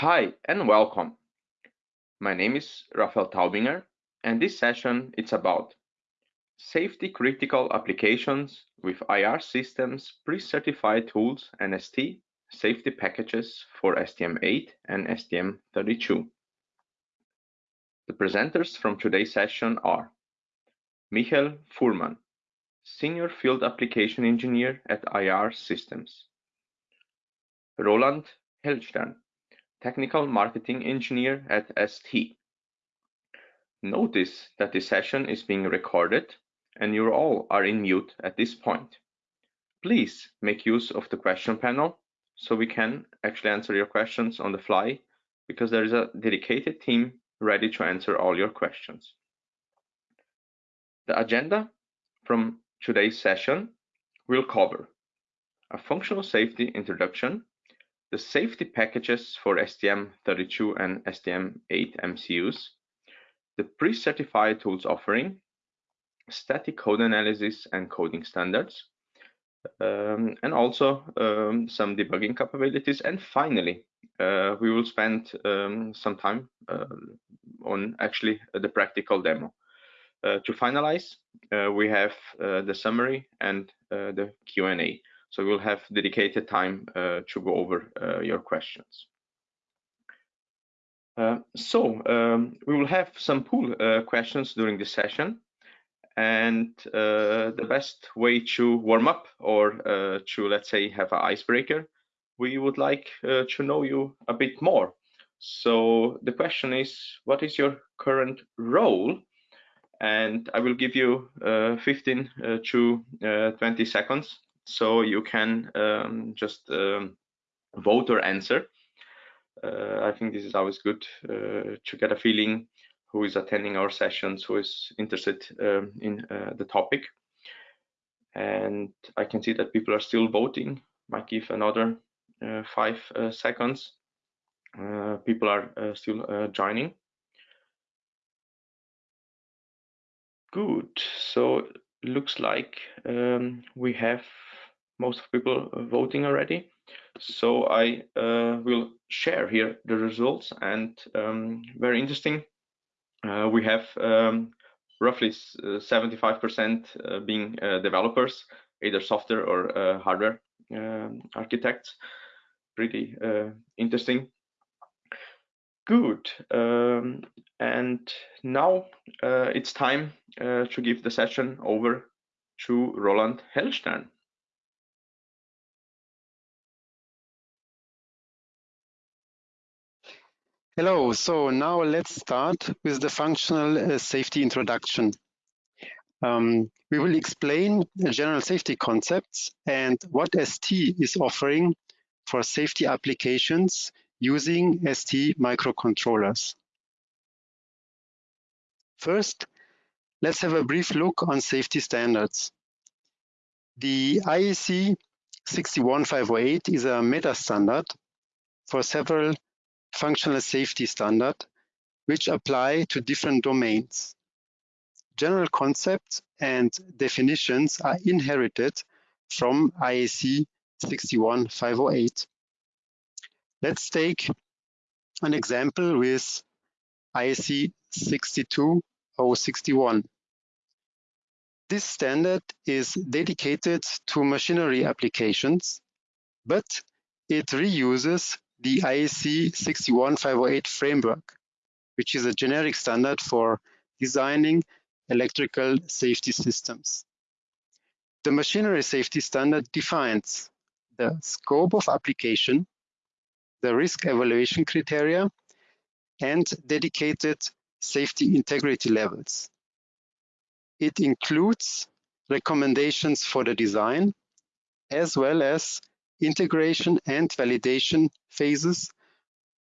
Hi and welcome. My name is Rafael Taubinger and this session it's about safety critical applications with IAR systems, pre-certified tools and ST safety packages for STM8 and STM32. The presenters from today's session are Michael Fuhrmann, Senior Field Application Engineer at IAR Systems, Roland Hellstern, Technical Marketing Engineer at ST. Notice that this session is being recorded and you all are in mute at this point. Please make use of the question panel so we can actually answer your questions on the fly because there is a dedicated team ready to answer all your questions. The agenda from today's session will cover a functional safety introduction the safety packages for STM32 and STM8 MCUs, the pre-certified tools offering, static code analysis and coding standards, um, and also um, some debugging capabilities. And finally, uh, we will spend um, some time uh, on actually the practical demo. Uh, to finalize, uh, we have uh, the summary and uh, the Q&A. So we'll have dedicated time uh, to go over uh, your questions. Uh, so um, we will have some pool questions during the session. And the best way to warm up or to, let's say, have an icebreaker, we would like to know you a bit more. So the question is, what is your current role? And I will give you uh, 15 uh, to uh, 20 seconds so you can um, just um, vote or answer. Uh, I think this is always good uh, to get a feeling who is attending our sessions, who is interested um, in uh, the topic. And I can see that people are still voting. Might give another uh, five uh, seconds. Uh, people are still joining. Good. So looks like um, we have most of people voting already. So I uh, will share here the results and um, very interesting. Uh, we have um, roughly 75% uh, uh, being uh, developers, either software or uh, hardware um, architects. Pretty interesting. Good. Um, and now it's time to give the session over to Roland Hellstern. Hello, so now let's start with the functional uh, safety introduction. Um, we will explain general safety concepts and what ST is offering for safety applications using ST microcontrollers. First, let's have a brief look on safety standards. The IEC 61508 is a meta standard for several functional safety standard, which apply to different domains. General concepts and definitions are inherited from IEC 61508. Let's take an example with IEC 62061. This standard is dedicated to machinery applications, but it reuses the IEC 61508 framework, which is a generic standard for designing electrical safety systems. The machinery safety standard defines the scope of application, the risk evaluation criteria, and dedicated safety integrity levels. It includes recommendations for the design, as well as integration and validation phases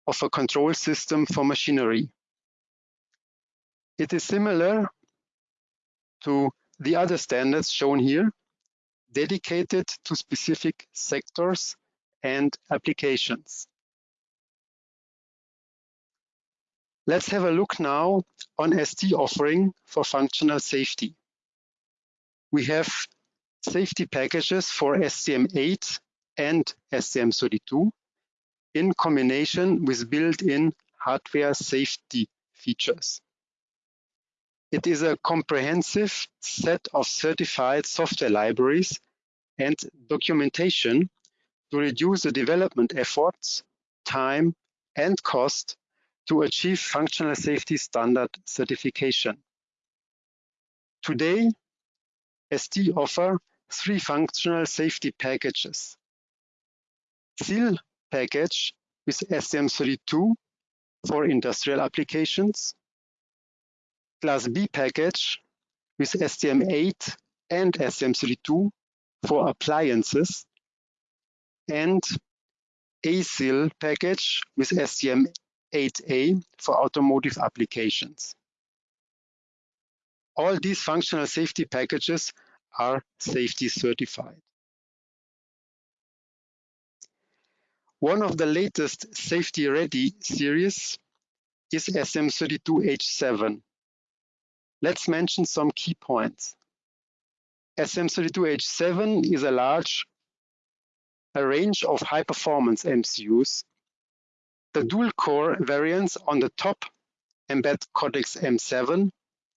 of a control system for machinery. It is similar to the other standards shown here, dedicated to specific sectors and applications. Let's have a look now on ST offering for functional safety. We have safety packages for STM8 and STM32 in combination with built-in hardware safety features. It is a comprehensive set of certified software libraries and documentation to reduce the development efforts, time, and cost to achieve functional safety standard certification. Today, ST offer three functional safety packages. SIL package with STM32 for industrial applications, Class B package with STM8 and STM32 for appliances, and ASIL package with STM8A for automotive applications. All these functional safety packages are safety certified. One of the latest Safety Ready series is STM32H7. Let's mention some key points. STM32H7 is a large a range of high-performance MCUs. The dual-core variants on the top embed Cortex M7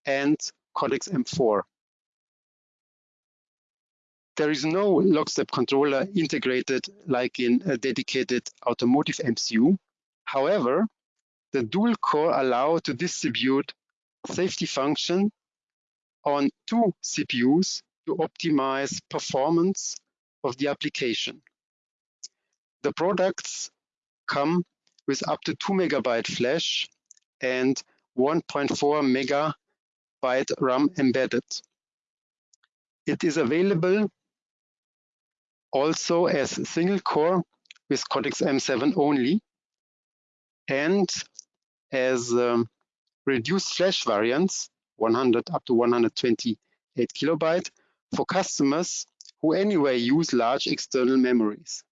and Cortex M4. There is no lockstep controller integrated like in a dedicated automotive MCU. However, the dual core allow to distribute safety function on two CPUs to optimize performance of the application. The products come with up to 2 megabyte flash and 1.4 megabyte RAM embedded. It is available also as single core with Cortex M7 only and as um, reduced flash variants 100 up to 128 kilobyte for customers who anyway use large external memories.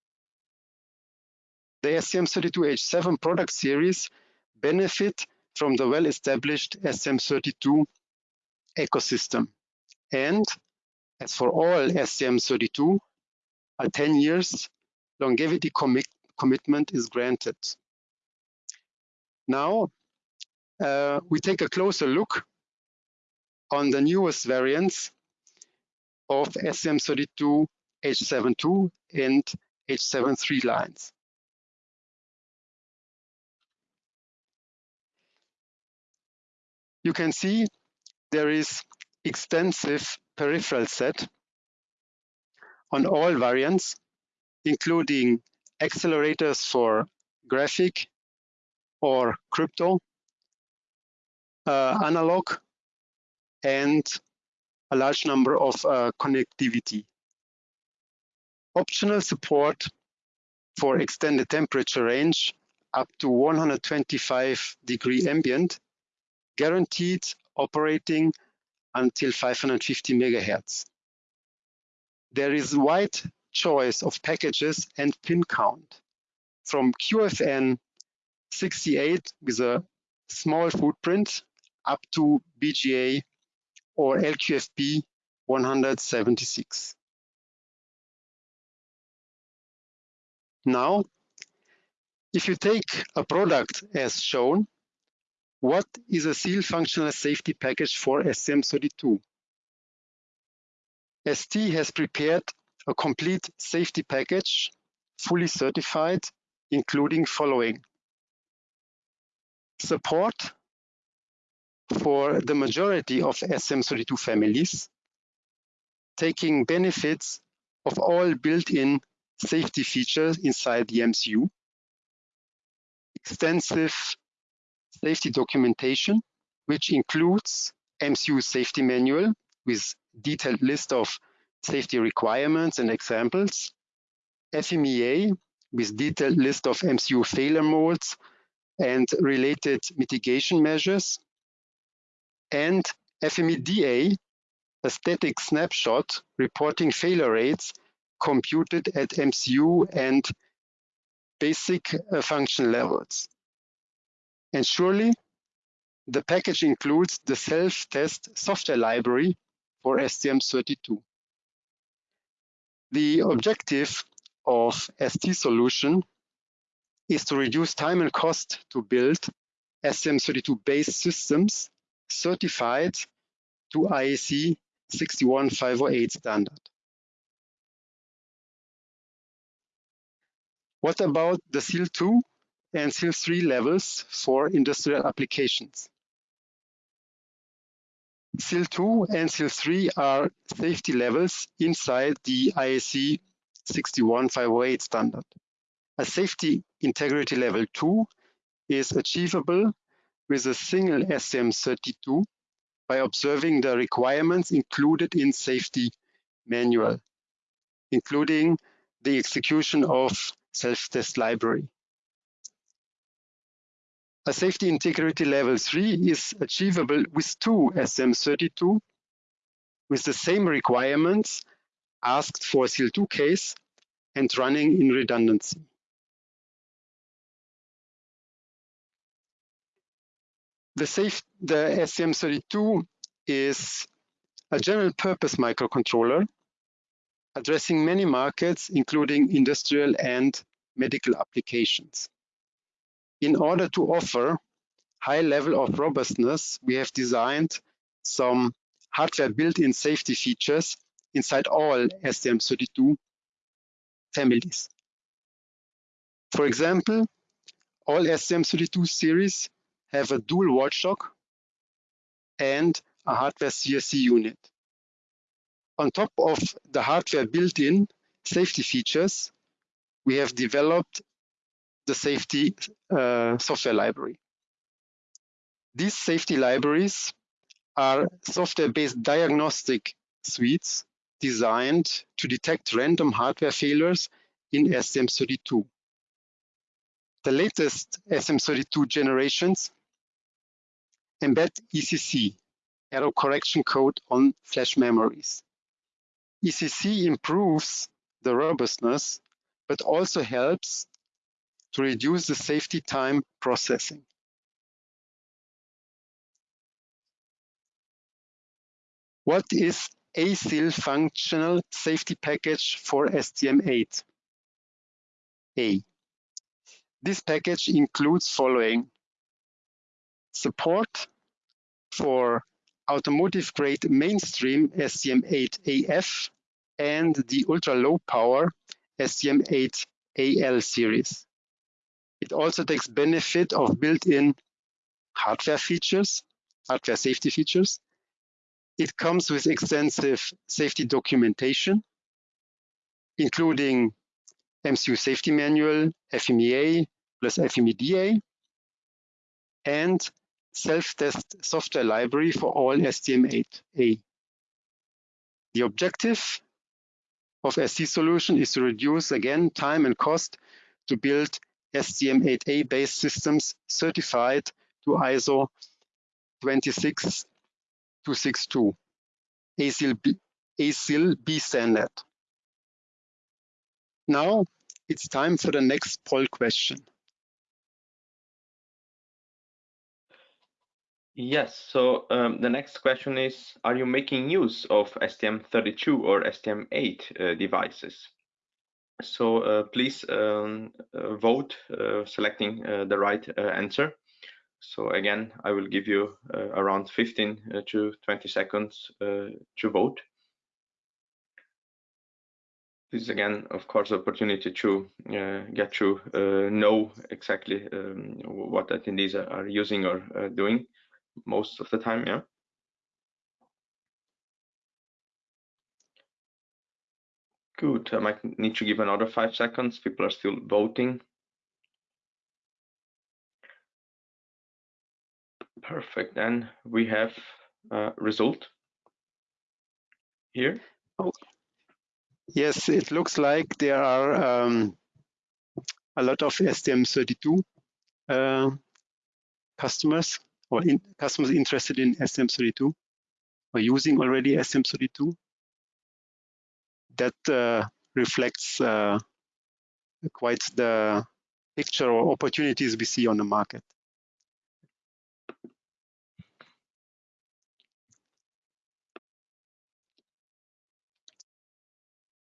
The STM32H7 product series benefit from the well-established STM32 ecosystem. And as for all STM32, a 10 years longevity commit commitment is granted. Now, uh, we take a closer look on the newest variants of STM32 H72 and H73 lines. You can see there is extensive peripheral set on all variants, including accelerators for graphic or crypto, uh, analog, and a large number of uh, connectivity. Optional support for extended temperature range up to 125 degree ambient, guaranteed operating until 550 megahertz there is wide choice of packages and pin count from QFN 68 with a small footprint up to BGA or LQFP 176. Now, if you take a product as shown, what is a SIL functional safety package for STM32? ST has prepared a complete safety package, fully certified, including following. Support for the majority of STM32 families, taking benefits of all built-in safety features inside the MCU, extensive safety documentation, which includes MCU safety manual with detailed list of safety requirements and examples, FMEA with detailed list of MCU failure modes and related mitigation measures, and FMEDA, a static snapshot reporting failure rates computed at MCU and basic uh, function levels. And surely, the package includes the self-test software library for STM32. The objective of ST solution is to reduce time and cost to build STM32-based systems certified to IEC 61508 standard. What about the SIL 2 and SIL 3 levels for industrial applications? SIL 2 and SIL 3 are safety levels inside the IEC 61508 standard. A safety integrity level 2 is achievable with a single STM32 by observing the requirements included in safety manual, including the execution of self-test library. A safety integrity level 3 is achievable with two STM32 with the same requirements asked for SIL2 case and running in redundancy. The, safe, the STM32 is a general purpose microcontroller addressing many markets, including industrial and medical applications. In order to offer high level of robustness, we have designed some hardware built-in safety features inside all STM32 families. For example, all STM32 series have a dual watchdog and a hardware CRC unit. On top of the hardware built-in safety features, we have developed the safety uh, software library. These safety libraries are software-based diagnostic suites designed to detect random hardware failures in STM32. The latest STM32 generations embed ECC, error correction code on flash memories. ECC improves the robustness, but also helps to reduce the safety time processing. What is ASIL functional safety package for STM8? A. This package includes following support for automotive grade mainstream STM8AF and the ultra low power STM8AL series. It also takes benefit of built-in hardware features, hardware safety features. It comes with extensive safety documentation, including MCU safety manual, FMEA plus FMEDA, and self-test software library for all STM8A. The objective of ST solution is to reduce, again, time and cost to build STM8A based systems certified to ISO 26262, ASIL B, ASIL B standard. Now it's time for the next poll question. Yes, so um, the next question is, are you making use of STM32 or STM8 uh, devices? So uh, please um, uh, vote uh, selecting the right answer. So again, I will give you around 15 to 20 seconds to vote. This is again, of course, opportunity to get to know exactly um, what attendees are using or doing most of the time, yeah. Good, I might need to give another five seconds. People are still voting. Perfect, then we have a result here. Oh. Yes, it looks like there are um, a lot of STM32 uh, customers or in, customers interested in STM32 or using already STM32 that uh, reflects uh, quite the picture or opportunities we see on the market.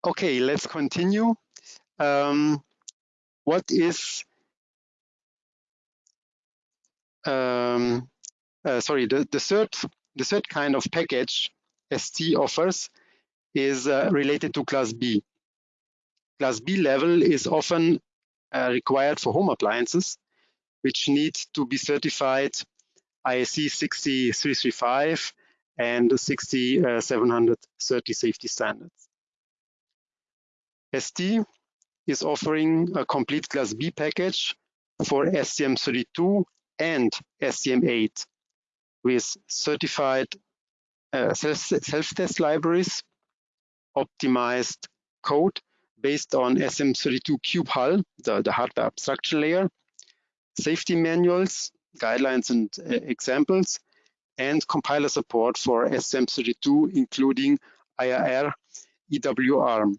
Okay, let's continue. Um, what is um, uh, sorry, the, the third the third kind of package ST offers is uh, related to class B. Class B level is often uh, required for home appliances, which need to be certified IEC 60335 and 60730 safety standards. ST is offering a complete Class B package for STM32 and STM8 with certified uh, self-test libraries, optimized code based on STM32 Cube HAL, the, the hardware abstraction layer, safety manuals, guidelines and uh, examples, and compiler support for STM32, including IAR, EWR.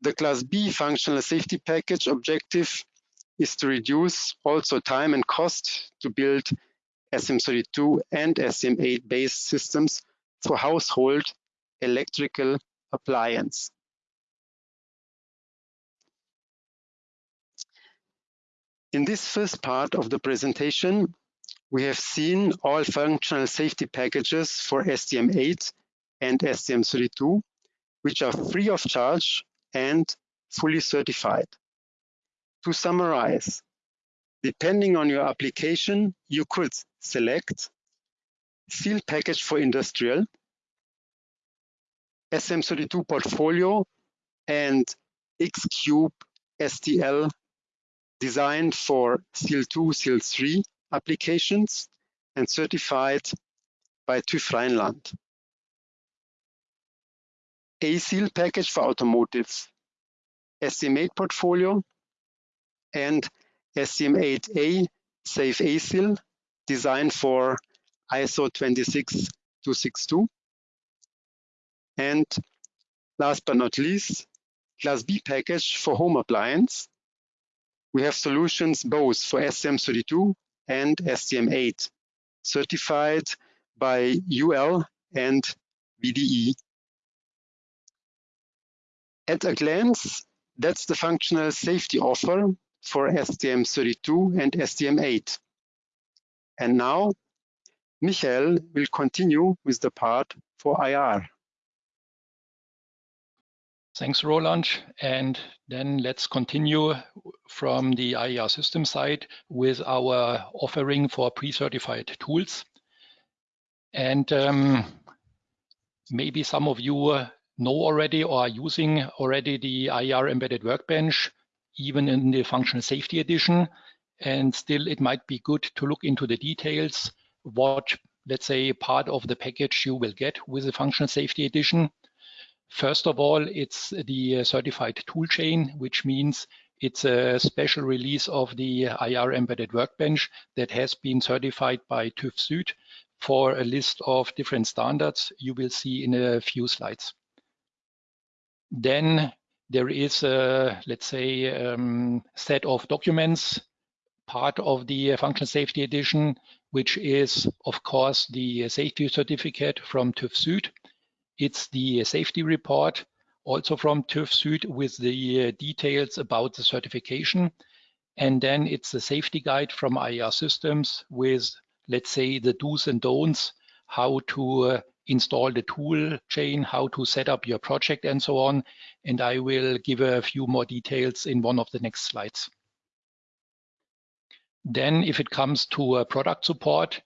The Class B functional safety package objective is to reduce also time and cost to build STM32 and STM8 based systems for household electrical appliance. In this first part of the presentation, we have seen all functional safety packages for STM8 and STM32, which are free of charge and fully certified. To summarize, depending on your application, you could select field package for industrial, STM32 portfolio, and Xcube STL designed for SIL 2, SIL 3 applications and certified by TÜV Rheinland. ASIL package for automotive, STM8 portfolio, and STM8A Safe ASIL designed for ISO 26262. And last but not least, Class B package for home appliance. We have solutions both for STM32 and STM8, certified by UL and VDE. At a glance, that's the functional safety offer for STM32 and STM8. And now, Michael will continue with the part for IAR. Thanks, Roland. And then let's continue from the IAR system side with our offering for pre-certified tools. And um, maybe some of you know already or are using already the IAR embedded workbench, even in the functional safety edition. And still, it might be good to look into the details, what, let's say, part of the package you will get with the functional safety edition. First of all, it's the uh, certified toolchain, which means it's a special release of the IAR embedded workbench that has been certified by TÜV Süd for a list of different standards you will see in a few slides. Then there is a, let's say, um, set of documents, part of the functional safety edition, which is, of course, the safety certificate from TÜV Süd it's the safety report also from TÜV Süd with the uh, details about the certification. And then it's the safety guide from IAR Systems with, let's say, the do's and don'ts, how to uh, install the tool chain, how to set up your project and so on. And I will give a few more details in one of the next slides. Then if it comes to uh, product support,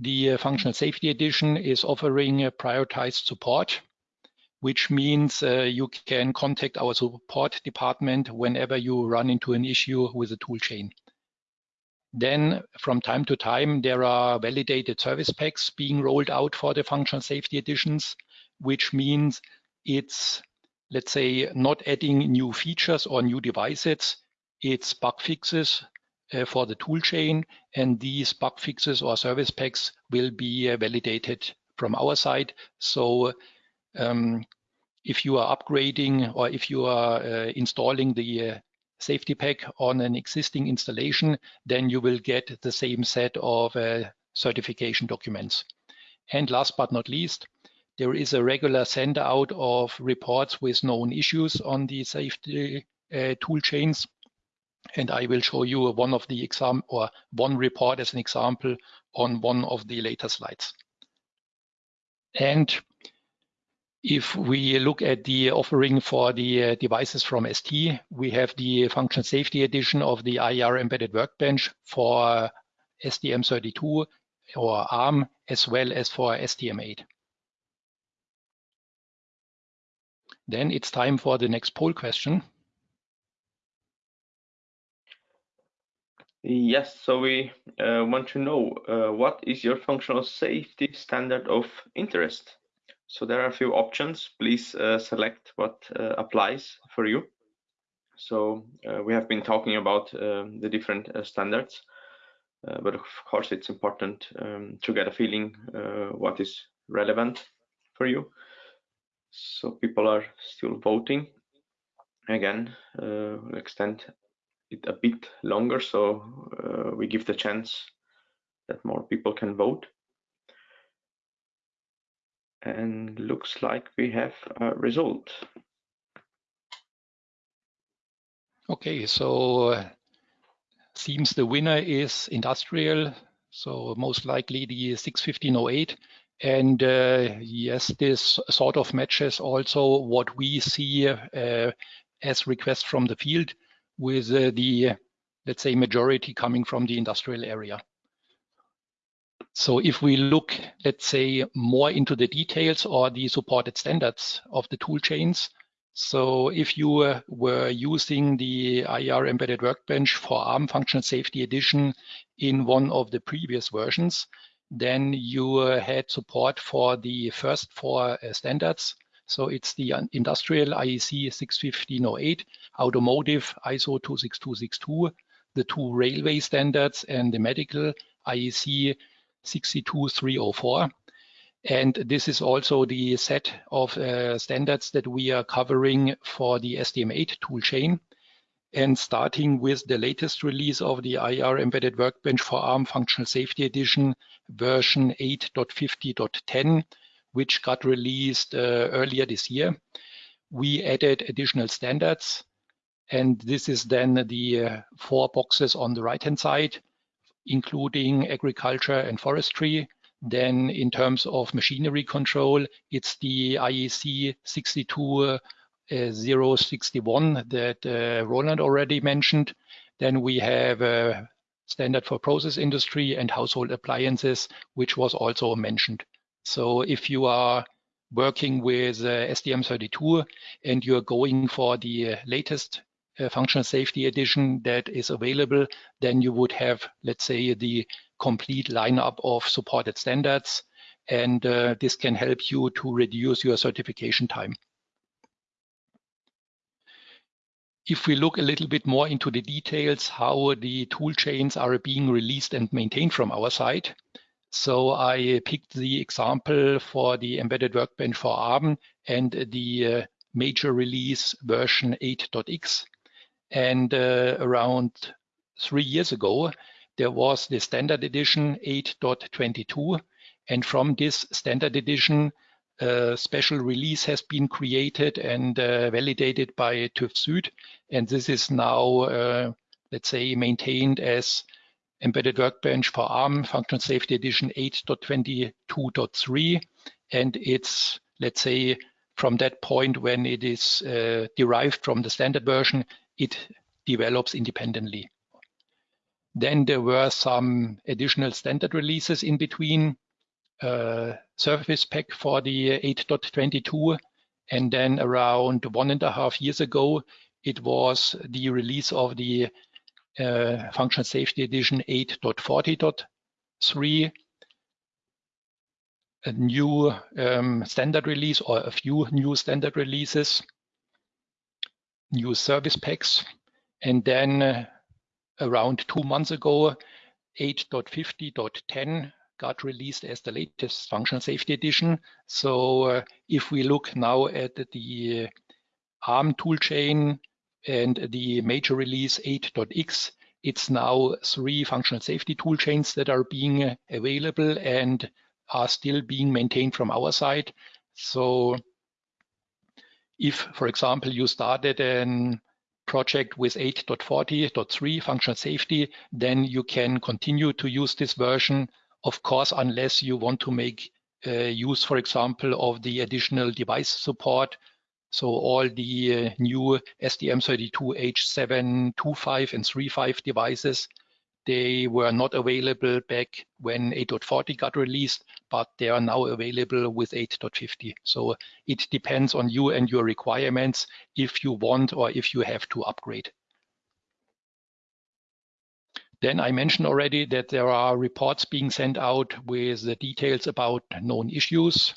the uh, Functional Safety Edition is offering a prioritized support, which means uh, you can contact our support department whenever you run into an issue with the toolchain. Then from time to time, there are validated service packs being rolled out for the functional safety editions, which means it's, let's say, not adding new features or new devices. It's bug fixes uh, for the toolchain, and these bug fixes or service packs will be uh, validated from our side. So um, if you are upgrading or if you are uh, installing the uh, safety pack on an existing installation, then you will get the same set of certification documents. And last but not least, there is a regular send out of reports with known issues on the safety uh, tool chains And I will show you one of the exam or one report as an example on one of the later slides. And if we look at the offering for the uh, devices from ST, we have the function safety edition of the IAR embedded workbench for STM32 or ARM, as well as for STM8. Then it's time for the next poll question. Yes, so we uh, want to know uh, what is your functional safety standard of interest? So there are a few options. Please uh, select what uh, applies for you. So uh, we have been talking about um, the different uh, standards, but of course it's important um, to get a feeling what is relevant for you. So people are still voting. Again, we'll extend it a bit longer so uh, we give the chance that more people can vote. And looks like we have a result. Okay so uh, seems the winner is industrial so most likely the 61508 and uh, yes this sort of matches also what we see uh, as requests from the field with uh, the, let's say, majority coming from the industrial area. So if we look, let's say, more into the details or the supported standards of the tool chains, so if you uh, were using the IAR embedded workbench for ARM functional safety edition in one of the previous versions, then you uh, had support for the first four uh, standards so it's the industrial IEC 61508, automotive ISO 26262, the two railway standards and the medical IEC 62304. And this is also the set of uh, standards that we are covering for the STM8 toolchain. And starting with the latest release of the IAR Embedded Workbench for ARM Functional Safety Edition version 8.50.10, which got released uh, earlier this year. We added additional standards, and this is then the uh, four boxes on the right-hand side, including agriculture and forestry. Then in terms of machinery control, it's the IEC 62061 uh, that uh, Roland already mentioned. Then we have a standard for process industry and household appliances, which was also mentioned. So if you are working with uh, STM32 and you're going for the uh, latest uh, functional safety edition that is available, then you would have, let's say, the complete lineup of supported standards. And uh, this can help you to reduce your certification time. If we look a little bit more into the details, how the tool chains are being released and maintained from our side, so I picked the example for the embedded workbench for ARM and the uh, major release version 8.x. And uh, around three years ago, there was the standard edition 8.22. And from this standard edition, a special release has been created and uh, validated by TÜV Süd. And this is now, uh, let's say, maintained as Embedded Workbench for ARM Functional Safety Edition 8.22.3. And it's, let's say, from that point when it is uh, derived from the standard version, it develops independently. Then there were some additional standard releases in between, uh, service pack for the 8.22, and then around one and a half years ago, it was the release of the uh, Functional Safety Edition 8.40.3, a new um, standard release or a few new standard releases, new service packs, and then uh, around two months ago, 8.50.10 got released as the latest functional safety edition. So uh, if we look now at the ARM toolchain and the major release 8.x, it's now three functional safety tool chains that are being available and are still being maintained from our side. So if, for example, you started an project with 8.40.3 functional safety, then you can continue to use this version, of course, unless you want to make uh, use, for example, of the additional device support. So all the uh, new STM32H725 and 35 devices they were not available back when 8.40 got released, but they are now available with 8.50. So it depends on you and your requirements if you want or if you have to upgrade. Then I mentioned already that there are reports being sent out with the details about known issues.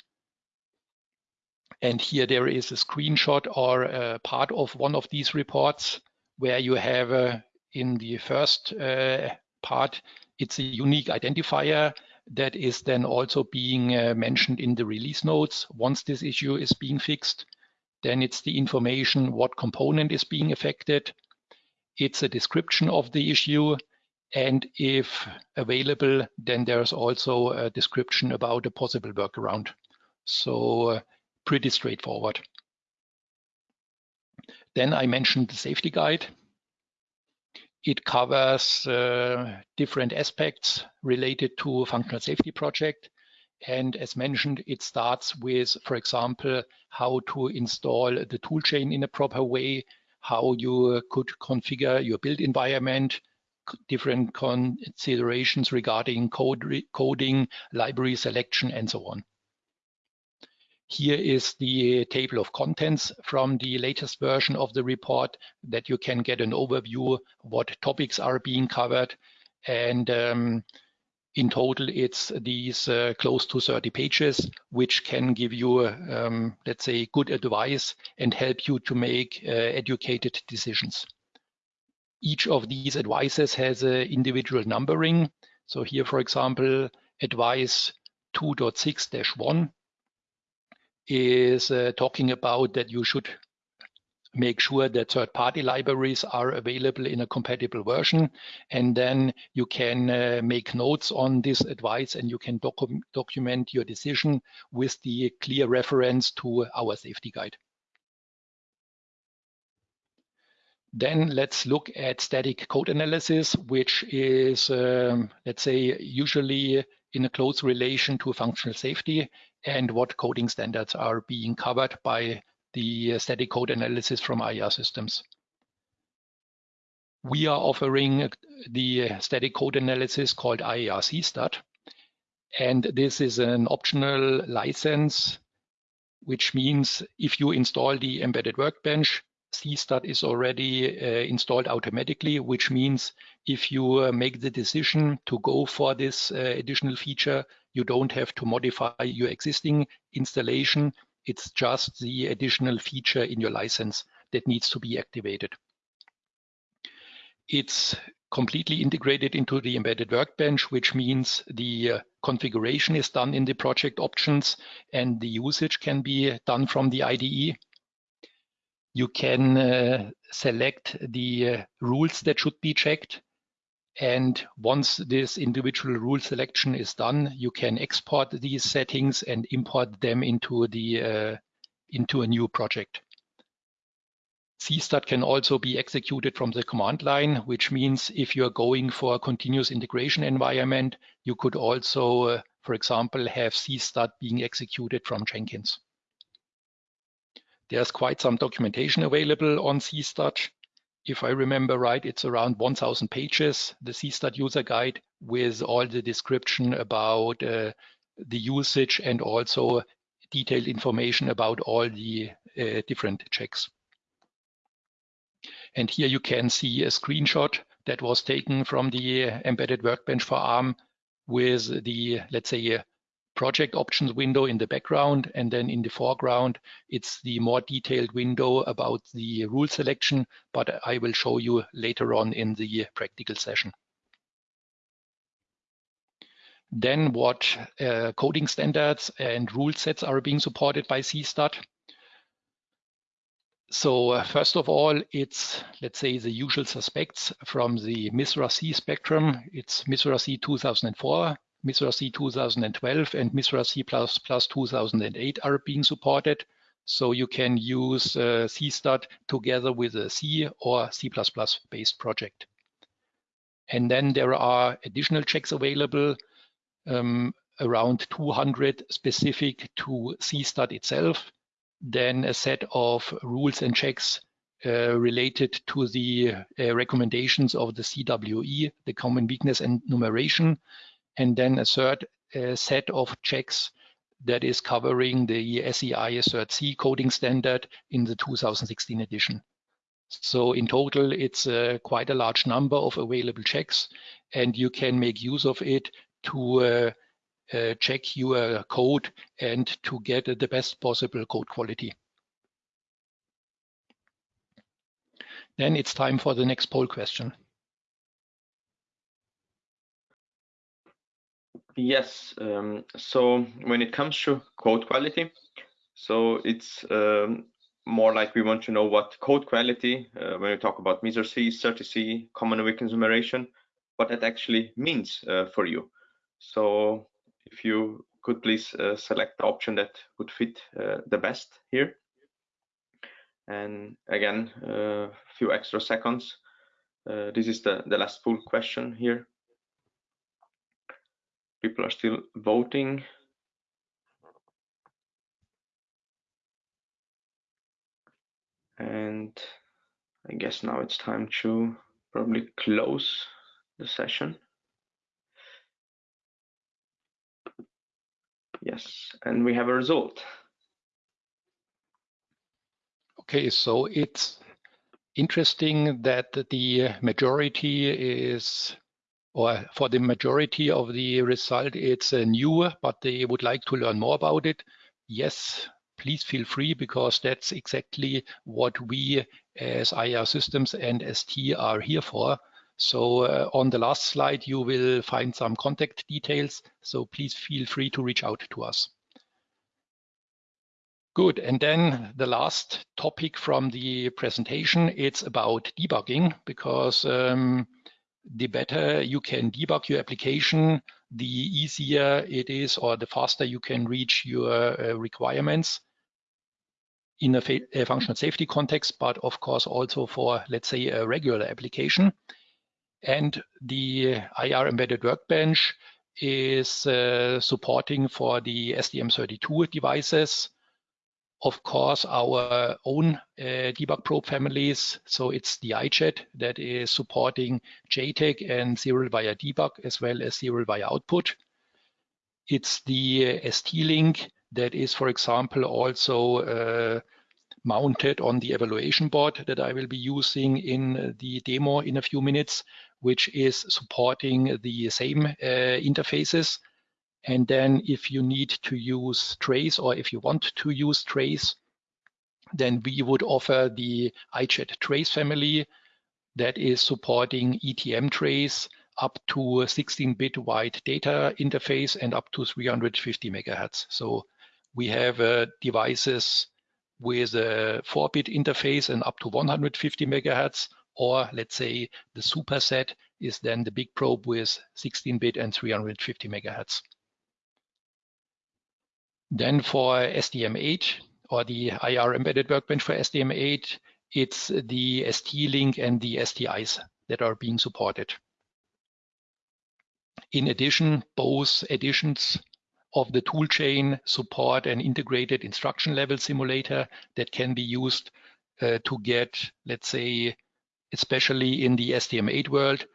And here there is a screenshot or a part of one of these reports where you have a in the first uh, part, it's a unique identifier that is then also being uh, mentioned in the release notes. Once this issue is being fixed, then it's the information what component is being affected. It's a description of the issue. And if available, then there's also a description about a possible workaround. So uh, pretty straightforward. Then I mentioned the safety guide. It covers uh, different aspects related to functional safety project. And as mentioned, it starts with, for example, how to install the toolchain in a proper way, how you could configure your build environment, different considerations regarding code coding, library selection, and so on. Here is the table of contents from the latest version of the report that you can get an overview what topics are being covered. And um, in total, it's these uh, close to 30 pages, which can give you, um, let's say, good advice and help you to make uh, educated decisions. Each of these advices has an individual numbering. So here, for example, advice 2.6-1 is uh, talking about that you should make sure that third-party libraries are available in a compatible version. And then you can uh, make notes on this advice and you can docu document your decision with the clear reference to our safety guide. Then let's look at static code analysis, which is, um, let's say, usually in a close relation to functional safety and what coding standards are being covered by the static code analysis from IAR systems. We are offering the static code analysis called IARC CSTAT. And this is an optional license, which means if you install the embedded workbench, CSTAT is already uh, installed automatically, which means if you uh, make the decision to go for this uh, additional feature, you don't have to modify your existing installation. It's just the additional feature in your license that needs to be activated. It's completely integrated into the embedded workbench, which means the uh, configuration is done in the project options and the usage can be done from the IDE. You can uh, select the uh, rules that should be checked and once this individual rule selection is done, you can export these settings and import them into the uh, into a new project. CSTAT can also be executed from the command line, which means if you're going for a continuous integration environment, you could also, uh, for example, have CSTAT being executed from Jenkins. There's quite some documentation available on CSTAT if I remember right, it's around 1000 pages, the CSTAT user guide with all the description about uh, the usage and also detailed information about all the uh, different checks. And here you can see a screenshot that was taken from the embedded workbench for ARM with the, let's say, project options window in the background, and then in the foreground, it's the more detailed window about the rule selection, but I will show you later on in the practical session. Then what uh, coding standards and rule sets are being supported by CSTAT. So uh, first of all, it's, let's say, the usual suspects from the MISRA C spectrum. It's MISRA C 2004, MISRA C 2012 and MISRA C++ 2008 are being supported. So you can use uh, CSTAT together with a C or C++ based project. And then there are additional checks available, um, around 200 specific to CSTAT itself, then a set of rules and checks uh, related to the uh, recommendations of the CWE, the Common Weakness Enumeration, and then a third uh, set of checks that is covering the SEI Cert C coding standard in the 2016 edition. So in total, it's uh, quite a large number of available checks, and you can make use of it to uh, uh, check your code and to get the best possible code quality. Then it's time for the next poll question. Yes, um, so when it comes to code quality, so it's um, more like we want to know what code quality, uh, when we talk about MISRA C, CERT C, Common Weakness Enumeration, what that actually means uh, for you. So if you could please uh, select the option that would fit uh, the best here. And again, a uh, few extra seconds. Uh, this is the, the last full question here. People are still voting. And I guess now it's time to probably close the session. Yes, and we have a result. Okay, so it's interesting that the majority is, or for the majority of the result, it's uh, new, but they would like to learn more about it. Yes, please feel free because that's exactly what we as IAR Systems and ST are here for. So uh, on the last slide, you will find some contact details. So please feel free to reach out to us. Good. And then the last topic from the presentation, it's about debugging because um, the better you can debug your application, the easier it is or the faster you can reach your uh, requirements in a, a, functional safety context, but of course also for, let's say, a regular application. And the IAR embedded workbench is uh, supporting for the STM32 devices of course, our own uh, debug probe families. So it's the I-jet that is supporting JTAG and Serial Wire Debug as well as Serial Wire Output. It's the uh, ST-Link that is, for example, also uh, mounted on the evaluation board that I will be using in the demo in a few minutes, which is supporting the same uh, interfaces and then if you need to use trace or if you want to use trace, then we would offer the I-jet trace family that is supporting ETM trace up to 16-bit wide data interface and up to 350 megahertz. So we have uh, devices with a 4-bit interface and up to 150 megahertz, or let's say the superset is then the big probe with 16-bit and 350 megahertz. Then for STM8 or the IAR embedded workbench for STM8, it's the ST-Link and the STice that are being supported. In addition, both editions of the toolchain support an integrated instruction level simulator that can be used uh, to get, let's say, especially in the STM8 world,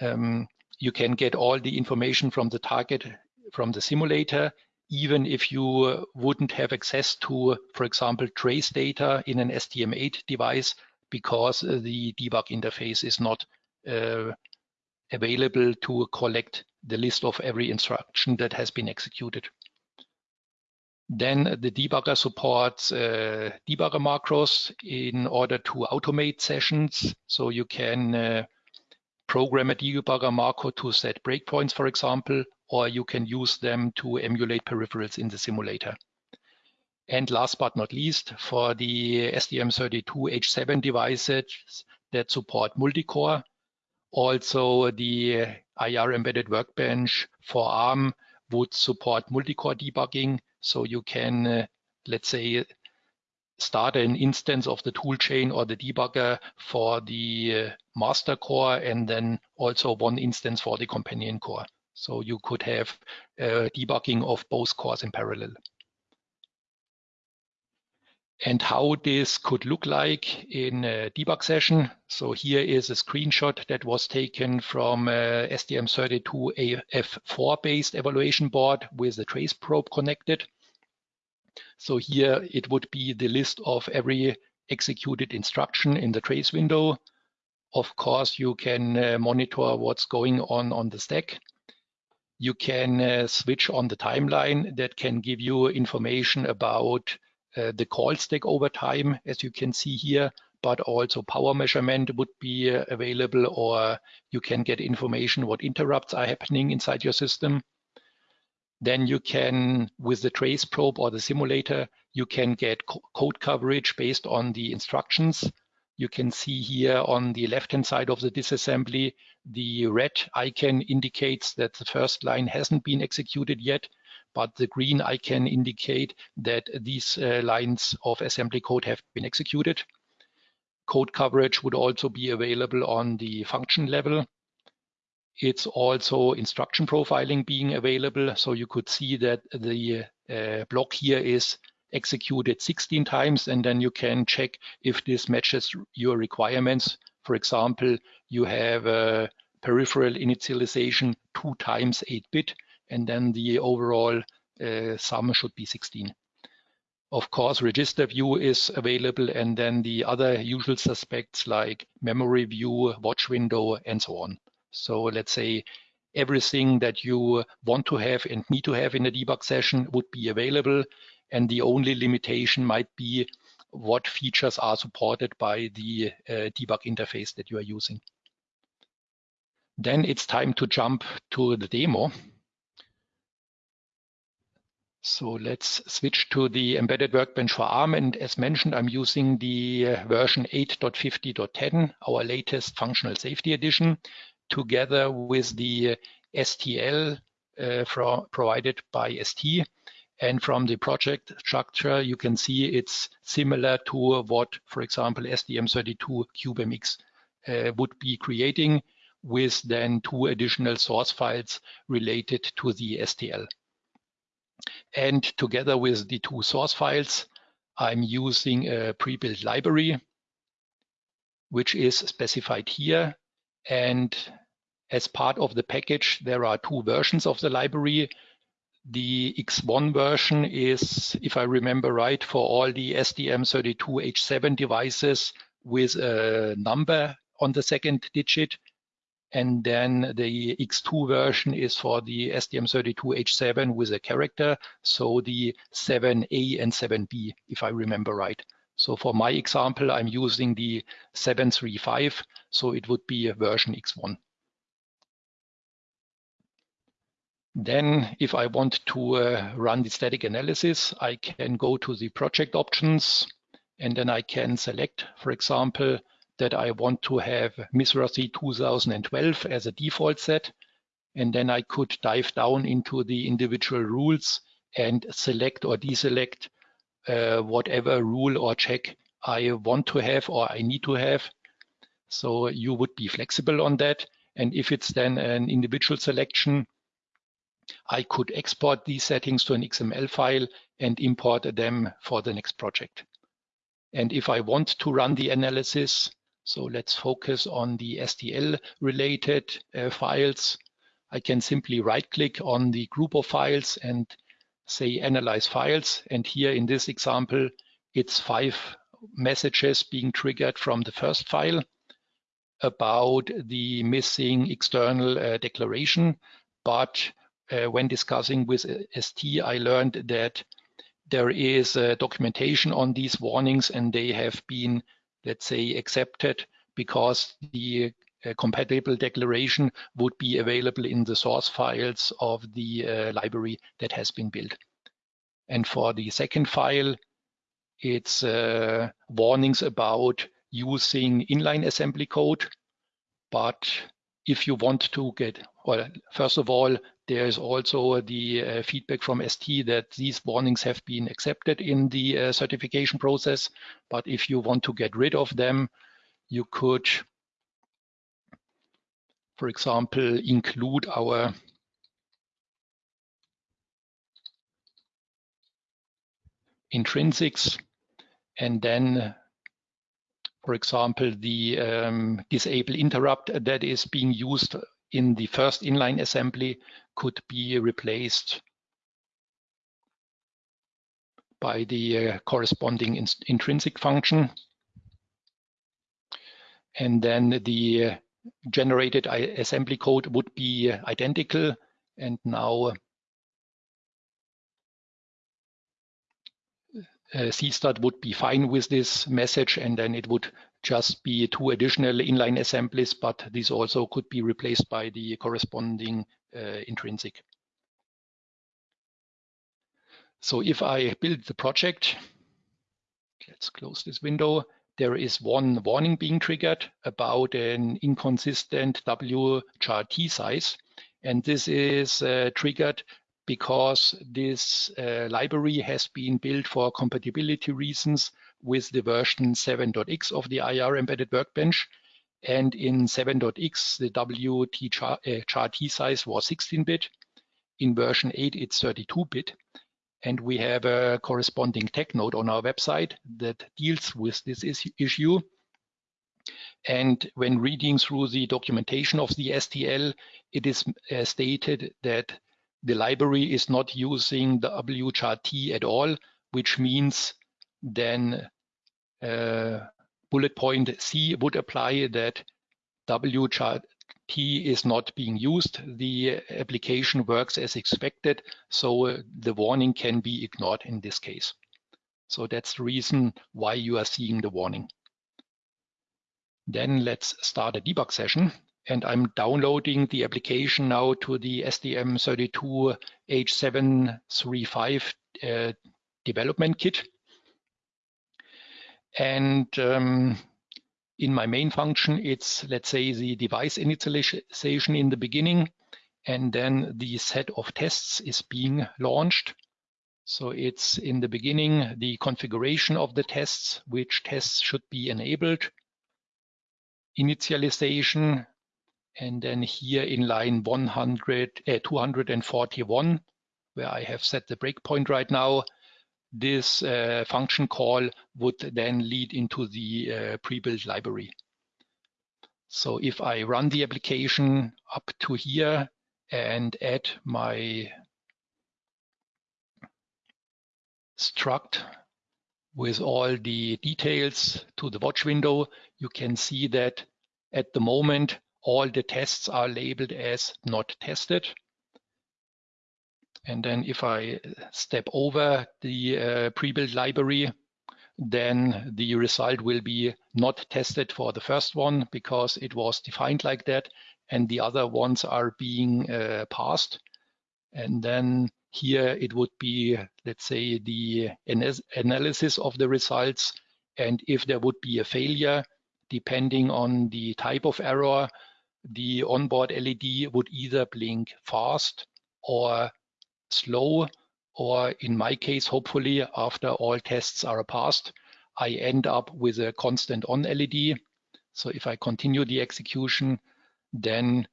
um, you can get all the information from the target from the simulator even if you uh, wouldn't have access to, for example, trace data in an STM8 device because uh, the debug interface is not uh, available to collect the list of every instruction that has been executed. Then the debugger supports uh, debugger macros in order to automate sessions. So you can uh, program a debugger macro to set breakpoints, for example, or you can use them to emulate peripherals in the simulator. And last but not least, for the STM32H7 devices that support multi-core, also the IAR embedded workbench for ARM would support multi-core debugging. So you can, uh, let's say, start an instance of the toolchain or the debugger for the uh, master core and then also one instance for the companion core. So you could have uh, debugging of both cores in parallel. And how this could look like in a debug session. So here is a screenshot that was taken from uh, STM32AF4 based evaluation board with a trace probe connected. So here it would be the list of every executed instruction in the trace window. Of course, you can uh, monitor what's going on on the stack. You can uh, switch on the timeline that can give you information about uh, the call stack over time, as you can see here, but also power measurement would be uh, available, or you can get information what interrupts are happening inside your system. Then you can, with the trace probe or the simulator, you can get co code coverage based on the instructions. You can see here on the left-hand side of the disassembly, the red icon indicates that the first line hasn't been executed yet, but the green icon indicate that these uh, lines of assembly code have been executed. Code coverage would also be available on the function level. It's also instruction profiling being available. So you could see that the uh, block here is executed 16 times, and then you can check if this matches your requirements. For example, you have a peripheral initialization two times 8-bit, and then the overall uh, sum should be 16. Of course, register view is available, and then the other usual suspects like memory view, watch window, and so on. So let's say everything that you want to have and need to have in a debug session would be available. And the only limitation might be what features are supported by the uh, debug interface that you are using. Then it's time to jump to the demo. So let's switch to the embedded workbench for ARM. And as mentioned, I'm using the uh, version 8.50.10, our latest functional safety edition together with the STL uh, provided by ST. And from the project structure, you can see it's similar to what, for example, STM32 CubeMX uh, would be creating with then two additional source files related to the STL. And together with the two source files, I'm using a pre-built library, which is specified here. And as part of the package, there are two versions of the library. The X1 version is, if I remember right, for all the STM32H7 devices with a number on the second digit. And then the X2 version is for the STM32H7 with a character, so the 7A and 7B, if I remember right. So for my example, I'm using the 735, so it would be a version X1. Then if I want to uh, run the static analysis, I can go to the project options and then I can select, for example, that I want to have MISRA 2012 as a default set. And then I could dive down into the individual rules and select or deselect uh, whatever rule or check I want to have or I need to have. So you would be flexible on that. And if it's then an individual selection, I could export these settings to an XML file and import them for the next project. And if I want to run the analysis, so let's focus on the STL related uh, files. I can simply right click on the group of files and say analyze files. And here in this example, it's five messages being triggered from the first file about the missing external uh, declaration. But uh, when discussing with uh, ST, I learned that there is documentation on these warnings and they have been let's say, accepted because the uh, compatible declaration would be available in the source files of the uh, library that has been built. And for the second file, it's uh, warnings about using inline assembly code. But if you want to get well, first of all, there is also the uh, feedback from ST that these warnings have been accepted in the uh, certification process. But if you want to get rid of them, you could, for example, include our intrinsics and then for example, the um, disable interrupt that is being used in the first inline assembly could be replaced by the uh, corresponding in intrinsic function. And then the uh, generated assembly code would be identical. And now uh, C-STAT would be fine with this message and then it would just be two additional inline assemblies, but these also could be replaced by the corresponding uh, intrinsic. So if I build the project, let's close this window, there is one warning being triggered about an inconsistent W char T size. And this is uh, triggered because this uh, library has been built for compatibility reasons with the version 7.x of the IAR embedded workbench. And in 7.x, the WT char, uh, char T size was 16-bit. In version 8, it's 32-bit. And we have a corresponding tech note on our website that deals with this issue. And when reading through the documentation of the STL, it is uh, stated that the library is not using the WCHART at all, which means then uh, bullet point C would apply that WCHART is not being used. The application works as expected, so uh, the warning can be ignored in this case. So that's the reason why you are seeing the warning. Then let's start a debug session and I'm downloading the application now to the STM32H735 uh, development kit. And um, in my main function, it's, let's say, the device initialization in the beginning, and then the set of tests is being launched. So it's in the beginning, the configuration of the tests, which tests should be enabled, initialization, and then here in line 100, uh, 241, where I have set the breakpoint right now, this uh, function call would then lead into the uh, pre-built library. So if I run the application up to here and add my struct with all the details to the watch window, you can see that at the moment all the tests are labeled as not tested. And then if I step over the uh, pre-built library, then the result will be not tested for the first one because it was defined like that. And the other ones are being uh, passed. And then here it would be, let's say, the analysis of the results. And if there would be a failure, depending on the type of error, the onboard LED would either blink fast or slow, or in my case, hopefully after all tests are passed, I end up with a constant on LED. So if I continue the execution, then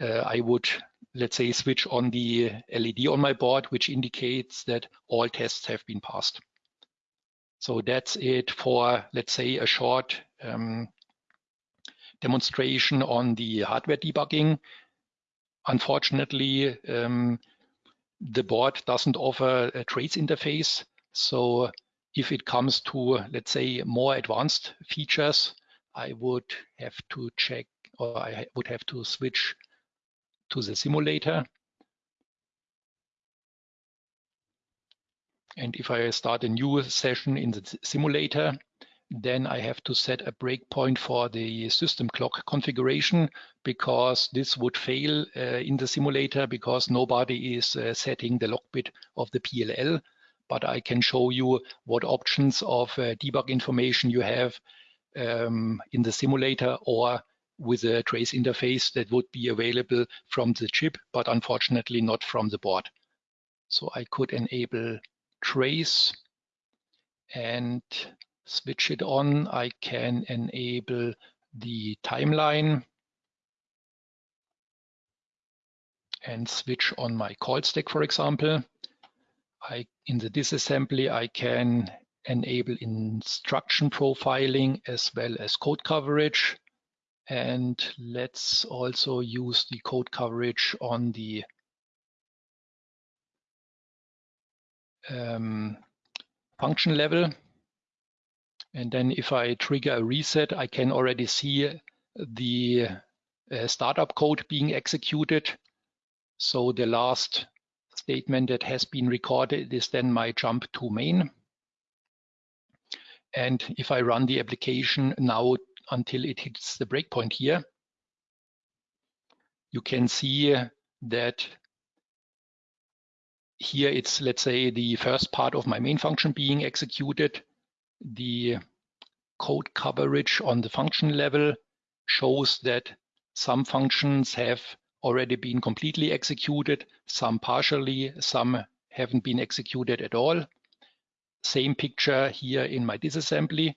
uh, I would, let's say, switch on the LED on my board, which indicates that all tests have been passed. So that's it for, let's say, a short um, demonstration on the hardware debugging. Unfortunately, um, the board doesn't offer a trace interface. So if it comes to, let's say, more advanced features, I would have to check or I would have to switch to the simulator. And if I start a new session in the simulator, then I have to set a breakpoint for the system clock configuration because this would fail uh, in the simulator because nobody is uh, setting the lock bit of the PLL. But I can show you what options of uh, debug information you have um, in the simulator or with a trace interface that would be available from the chip, but unfortunately not from the board. So I could enable trace and switch it on. I can enable the timeline and switch on my call stack, for example. I, in the disassembly, I can enable instruction profiling as well as code coverage. And let's also use the code coverage on the um, function level. And then if I trigger a reset, I can already see the uh, startup code being executed. So the last statement that has been recorded is then my jump to main. And if I run the application now until it hits the breakpoint here, you can see that here it's, let's say, the first part of my main function being executed. The code coverage on the function level shows that some functions have already been completely executed, some partially, some haven't been executed at all. Same picture here in my disassembly.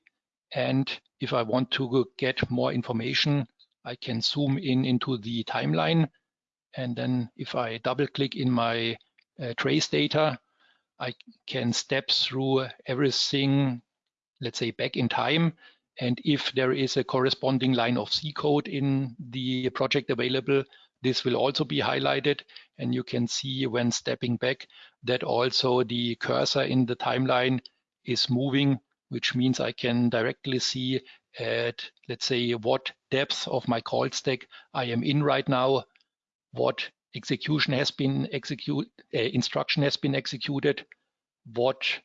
And if I want to get more information, I can zoom in into the timeline. And then if I double click in my uh, trace data, I can step through everything, let's say back in time. And if there is a corresponding line of C code in the project available, this will also be highlighted. And you can see when stepping back that also the cursor in the timeline is moving, which means I can directly see at, let's say, what depth of my call stack I am in right now, what execution has been executed, uh, instruction has been executed, what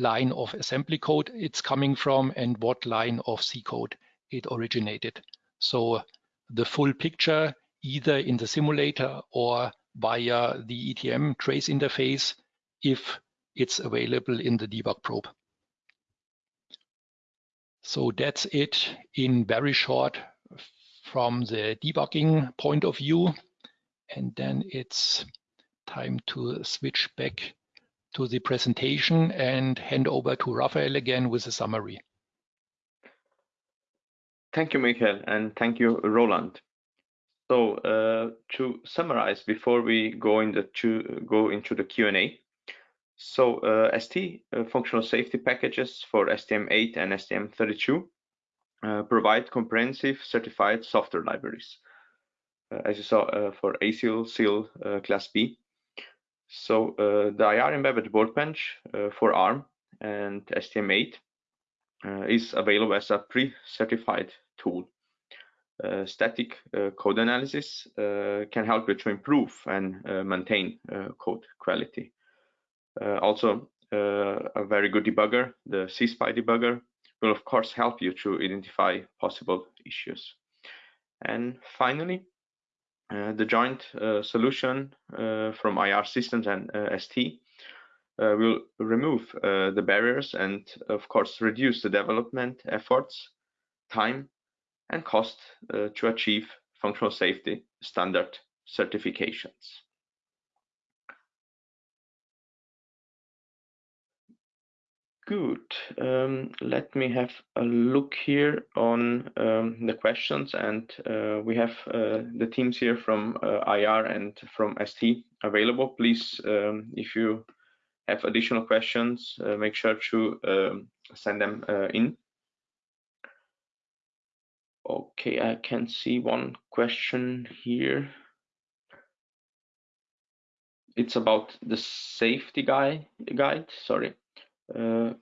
line of assembly code it's coming from, and what line of C code it originated. So the full picture, either in the simulator or via the ETM trace interface, if it's available in the debug probe. So that's it in very short from the debugging point of view and then it's time to switch back to the presentation and hand over to Raphael again with a summary. Thank you, Michael, and thank you, Roland. So uh, to summarize before we go, to, go into the Q&A, so uh, ST uh, functional safety packages for STM8 and STM32 uh, provide comprehensive certified software libraries uh, as you saw uh, for ASIL, SIL, uh, Class B. So the IAR embedded workbench for ARM and STM8 is available as a pre-certified tool. Uh, static uh, code analysis uh, can help you to improve and maintain code quality. also, a very good debugger, the C-SPY debugger, will of course help you to identify possible issues. And finally, uh, Uh, the joint uh, solution uh, from IAR Systems and uh, ST uh, will remove the barriers and, of course, reduce the development efforts, time, and cost to achieve functional safety standard certifications. Good. Um, let me have a look here on um, the questions and uh, we have uh, the teams here from uh, IAR and from ST available. Please, um, if you have additional questions, uh, make sure to um, send them uh, in. Okay, I can see one question here. It's about the safety guy guide, sorry. Uh,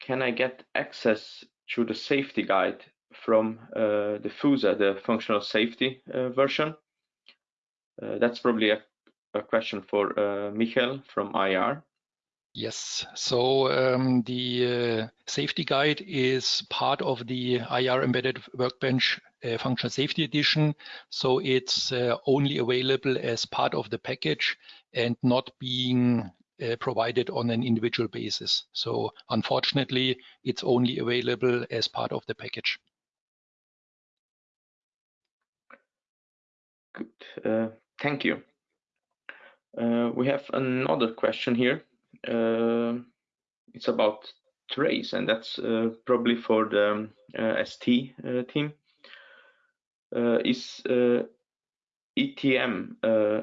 can I get access to the safety guide from uh, the FUSA, the functional safety uh, version? that's probably a, a, question for Michael from IAR. Yes, so um, the uh, safety guide is part of the IAR Embedded Workbench uh, Functional Safety Edition. So it's uh, only available as part of the package and not being uh, provided on an individual basis. So unfortunately, it's only available as part of the package. Good. Uh, thank you. Uh, we have another question here. Uh, it's about trace, and that's uh, probably for the um, uh, ST team. is ETM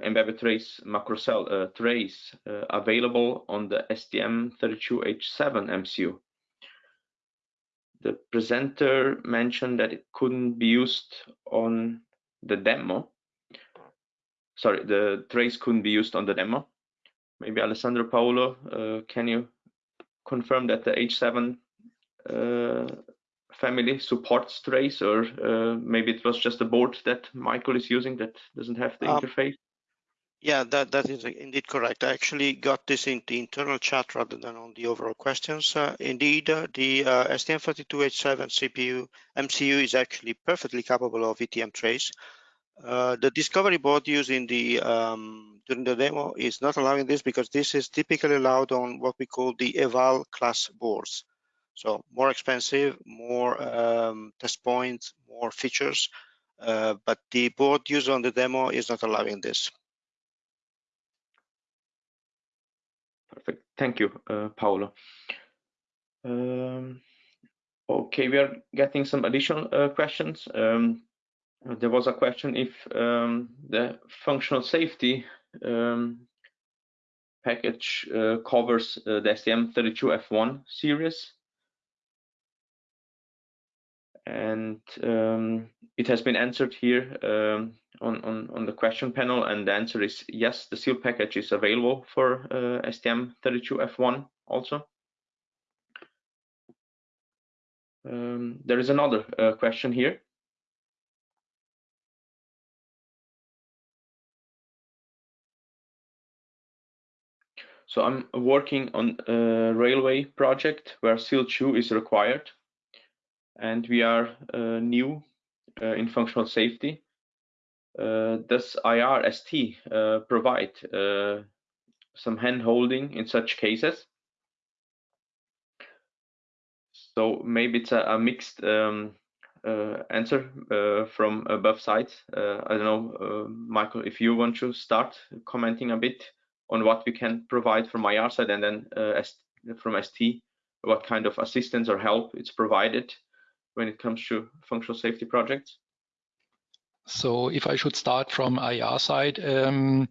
embedded trace macrocell trace available on the STM32H7 MCU? The presenter mentioned that it couldn't be used on the demo, sorry, the trace couldn't be used on the demo. Maybe Alessandro Paolo, uh, can you confirm that the H7 uh, family supports trace, or uh, maybe it was just a board that Michael is using that doesn't have the um, interface? Yeah, that, that is indeed correct. I actually got this in the internal chat rather than on the overall questions. Uh, indeed, uh, the uh, STM32H7 CPU MCU is actually perfectly capable of ETM trace. Uh, the discovery board used in the um, during the demo is not allowing this because this is typically allowed on what we call the eval class boards. So more expensive, more um, test points, more features, uh, but the board used on the demo is not allowing this. Perfect. Thank you, uh, Paolo. Um, okay, we are getting some additional uh, questions. Um, there was a question if um, the functional safety um, package uh, covers uh, the STM32F1 series. And um, it has been answered here um, on, on, on, the question panel, and the answer is yes, the SIL package is available for uh, STM32F1 also. Um, there is another uh, question here. So I'm working on a railway project where SIL 2 is required, and we are uh, new uh, in functional safety. Uh, does IRST uh, provide uh, some hand holding in such cases? So maybe it's a, a mixed um, uh, answer from both sides. I don't know, Michael, if you want to start commenting a bit on what we can provide from IAR side and then uh, from ST, what kind of assistance or help it's provided when it comes to functional safety projects? So if I should start from IAR side, um,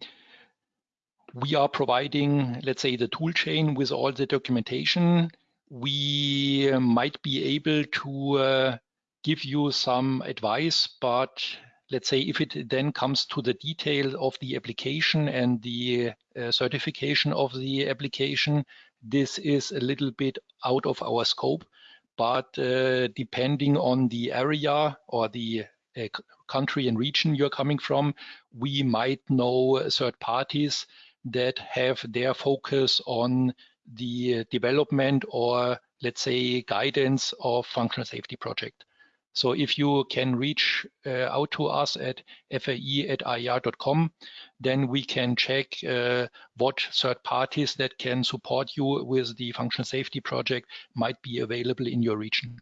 we are providing, let's say, the tool chain with all the documentation. We might be able to uh, give you some advice, but let's say if it then comes to the detail of the application and the uh, certification of the application, this is a little bit out of our scope. But uh, depending on the area or the uh, country and region you're coming from, we might know third parties that have their focus on the development or let's say guidance of functional safety project. So if you can reach uh, out to us at fae at iar.com, then we can check uh, what third parties that can support you with the functional safety project might be available in your region.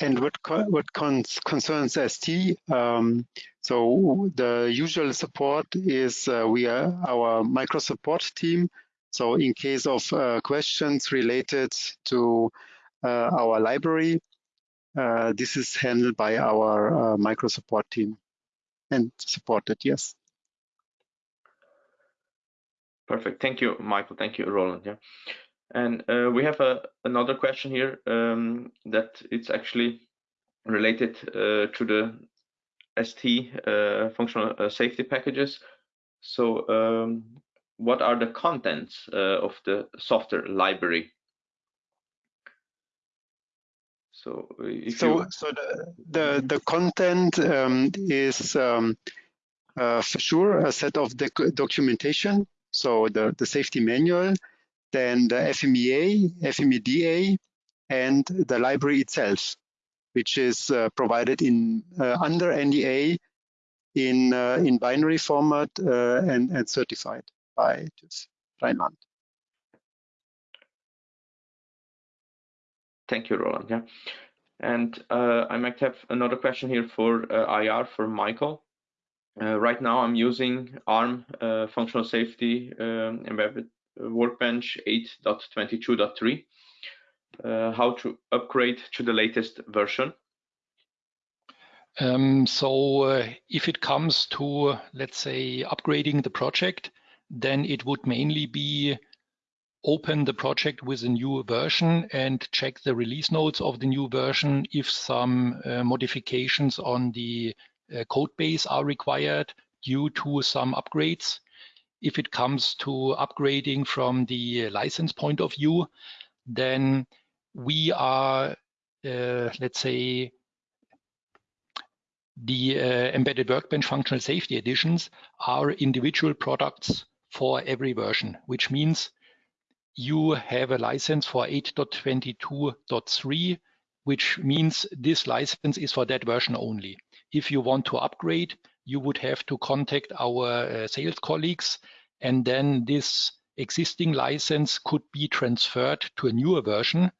And what co what concerns ST, um, so the usual support is uh, we are our micro support team. So in case of uh, questions related to our library. Uh, this is handled by our uh, micro support team and supported, yes. Perfect. Thank you, Michael. Thank you, Roland. Yeah. And uh, we have a, another question here um, that it's actually related uh, to the ST uh, functional safety packages. So um, what are the contents of the software library so so, you... so the, the, the content um, is um, uh, for sure a set of the documentation, so the, the safety manual, then the FMEA, FMEDA, and the library itself, which is uh, provided in uh, under NDA in uh, in binary format uh, and, and certified by TÜV Rheinland. Thank you, Roland. Yeah. And uh, I might have another question here for uh, IAR for Michael. Uh, right now, I'm using ARM uh, functional safety um, embedded workbench 8.22.3. Uh, how to upgrade to the latest version? Um, so uh, if it comes to, let's say, upgrading the project, then it would mainly be open the project with a new version and check the release notes of the new version if some uh, modifications on the uh, code base are required due to some upgrades. If it comes to upgrading from the license point of view, then we are, uh, let's say, the uh, embedded workbench functional safety editions are individual products for every version, which means you have a license for 8.22.3, which means this license is for that version only. If you want to upgrade, you would have to contact our uh, sales colleagues, and then this existing license could be transferred to a newer version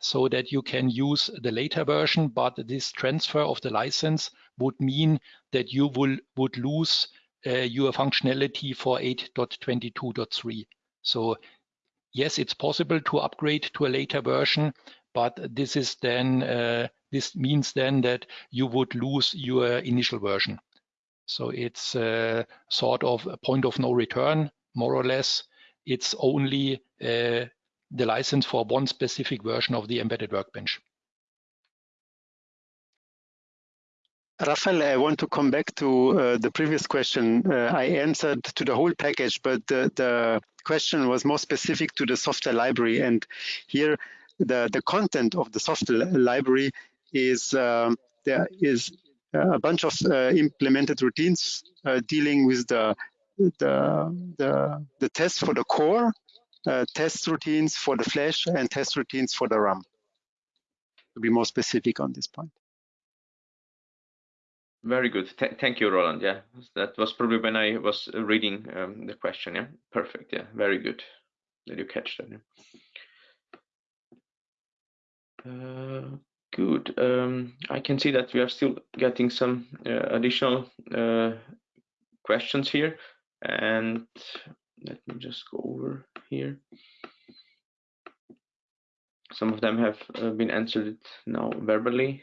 so that you can use the later version, but this transfer of the license would mean that you will, would lose uh, your functionality for 8.22.3. So yes, it's possible to upgrade to a later version, but this is then uh, this means then that you would lose your initial version. So it's uh, sort of a point of no return, more or less. It's only uh, the license for one specific version of the embedded workbench. Rafael, I want to come back to uh, the previous question. Uh, I answered to the whole package, but the, the, question was more specific to the software library. And here, the, the content of the software library is um, there is a bunch of uh, implemented routines uh, dealing with the, the, the, the test for the core, uh, test routines for the flash, and test routines for the RAM. To be more specific on this point. Very good. Th thank you, Roland. Yeah, that was probably when I was reading um, the question. Yeah, perfect. Yeah, very good. Did you catch that? Yeah? Uh, good. Um, I can see that we are still getting some uh, additional uh, questions here. And let me just go over here. Some of them have uh, been answered now verbally.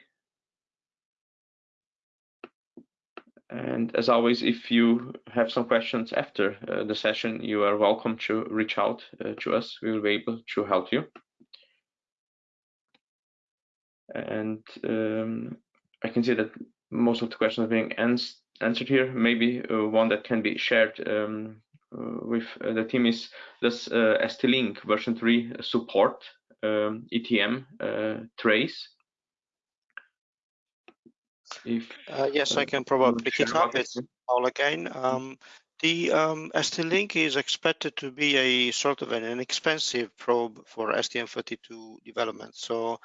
And as always, if you have some questions after uh, the session, you are welcome to reach out uh, to us. We will be able to help you. And um, I can see that most of the questions are being ans answered here. Maybe uh, one that can be shared um, uh, with uh, the team is does uh, ST-Link version 3 support um, ETM trace if uh, yes, I can probably pick it up. It's all again. Um, the um, ST-Link is expected to be a sort of an inexpensive probe for STM32 development. So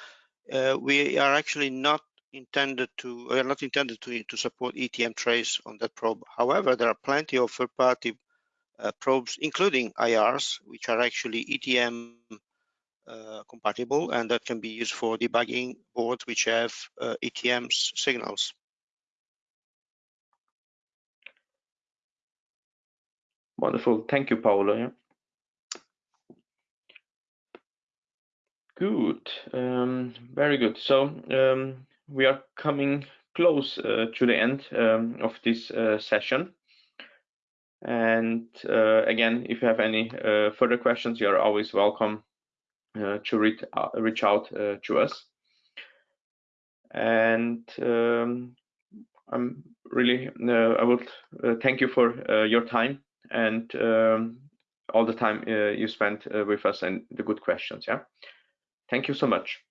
uh, we are actually not intended to, we are not intended to, to support ETM trace on that probe. However, there are plenty of third-party uh, probes, including IARs, which are actually ETM compatible and that can be used for debugging boards which have uh, ETM's signals. Wonderful. Thank you, Paolo. Good. Um, very good. So um, we are coming close uh, to the end um, of this uh, session. And uh, again, if you have any uh, further questions, you are always welcome uh, to reach, uh, reach out uh, to us. And um, I'm really, I would thank you for your time and um, all the time you spent with us and the good questions. Yeah. Thank you so much.